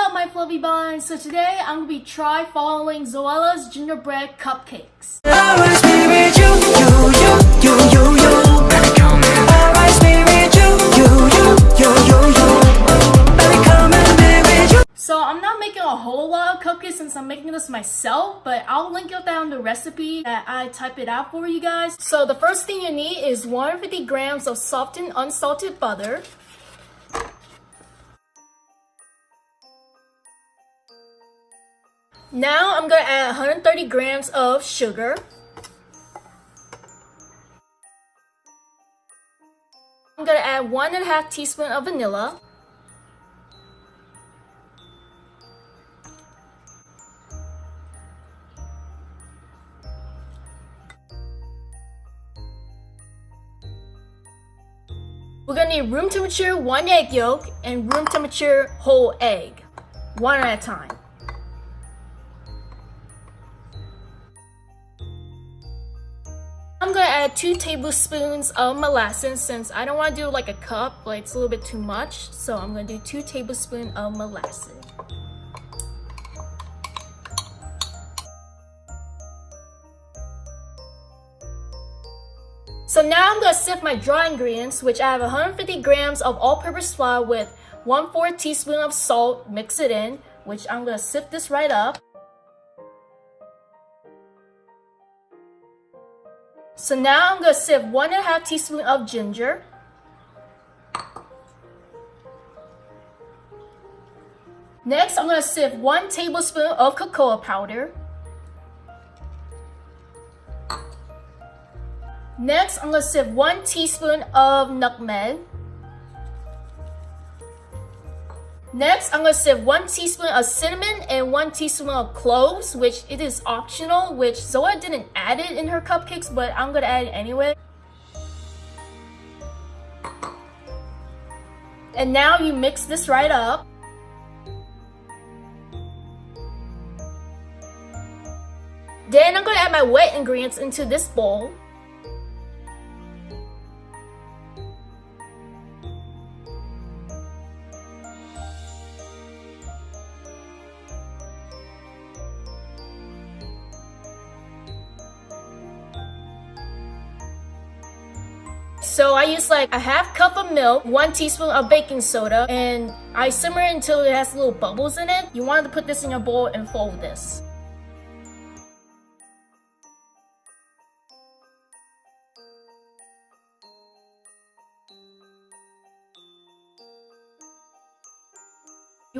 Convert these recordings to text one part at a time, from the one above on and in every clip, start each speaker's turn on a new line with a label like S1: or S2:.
S1: up my fluffy buns? So today I'm gonna be try following Zoella's gingerbread cupcakes. So I'm not making a whole lot of cupcakes since I'm making this myself, but I'll link it down the recipe that I type it out for you guys. So the first thing you need is 150 grams of softened unsalted butter. Now I'm gonna add 130 grams of sugar. I'm gonna add one and a half teaspoon of vanilla. We're gonna need room temperature one egg yolk and room temperature whole egg, one at a time. I'm gonna add two tablespoons of molasses since I don't want to do like a cup, like it's a little bit too much. So I'm gonna do two tablespoons of molasses. So now I'm gonna sift my dry ingredients, which I have 150 grams of all-purpose flour with 1 4 teaspoon of salt, mix it in, which I'm gonna sift this right up. So now I'm gonna sift one and a half teaspoon of ginger. Next, I'm gonna sift one tablespoon of cocoa powder. Next, I'm gonna sift one teaspoon of nutmeg. Next, I'm gonna sift one teaspoon of cinnamon and one teaspoon of cloves, which it is optional, which Zoe didn't add it in her cupcakes, but I'm gonna add it anyway. And now you mix this right up. Then I'm gonna add my wet ingredients into this bowl. So I use like a half cup of milk, one teaspoon of baking soda, and I simmer it until it has little bubbles in it. You want to put this in your bowl and fold this.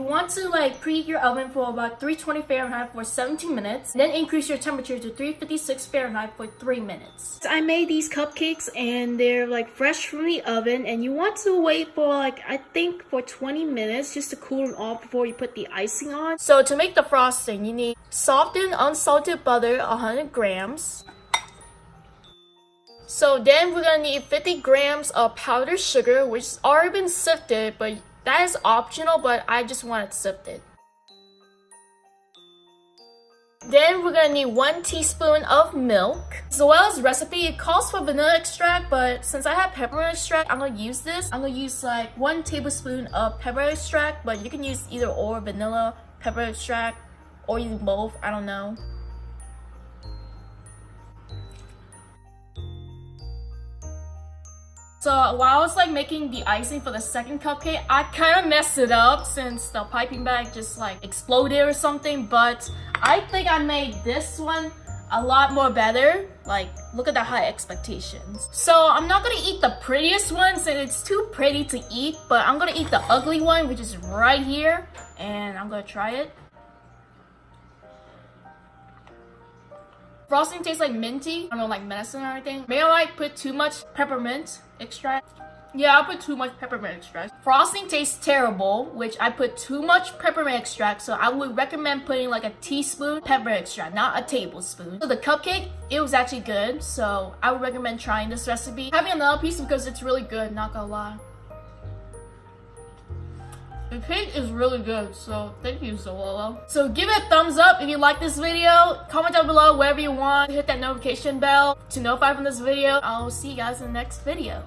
S1: You want to like preheat your oven for about 320 Fahrenheit for 17 minutes, then increase your temperature to 356 Fahrenheit for 3 minutes. I made these cupcakes and they're like fresh from the oven and you want to wait for like I think for 20 minutes just to cool them off before you put the icing on. So to make the frosting, you need softened unsalted butter 100 grams. So then we're gonna need 50 grams of powdered sugar which has already been sifted but that is optional, but I just want it sifted. Then we're gonna need one teaspoon of milk. Zoella's recipe, it calls for vanilla extract, but since I have peppermint extract, I'm gonna use this. I'm gonna use like one tablespoon of pepper extract, but you can use either or vanilla, pepper extract, or even both, I don't know. So while I was like making the icing for the second cupcake, I kind of messed it up since the piping bag just like exploded or something. But I think I made this one a lot more better. Like, look at the high expectations. So I'm not gonna eat the prettiest one since it's too pretty to eat. But I'm gonna eat the ugly one, which is right here. And I'm gonna try it. Frosting tastes like minty. I don't know, like medicine or anything. May I like put too much peppermint extract? Yeah, I put too much peppermint extract. Frosting tastes terrible, which I put too much peppermint extract, so I would recommend putting like a teaspoon pepper extract, not a tablespoon. So the cupcake, it was actually good, so I would recommend trying this recipe. Having another piece because it's really good, not gonna lie. The cake is really good, so thank you, Zoella. So give it a thumbs up if you like this video. Comment down below wherever you want. Hit that notification bell to notify from this video. I'll see you guys in the next video.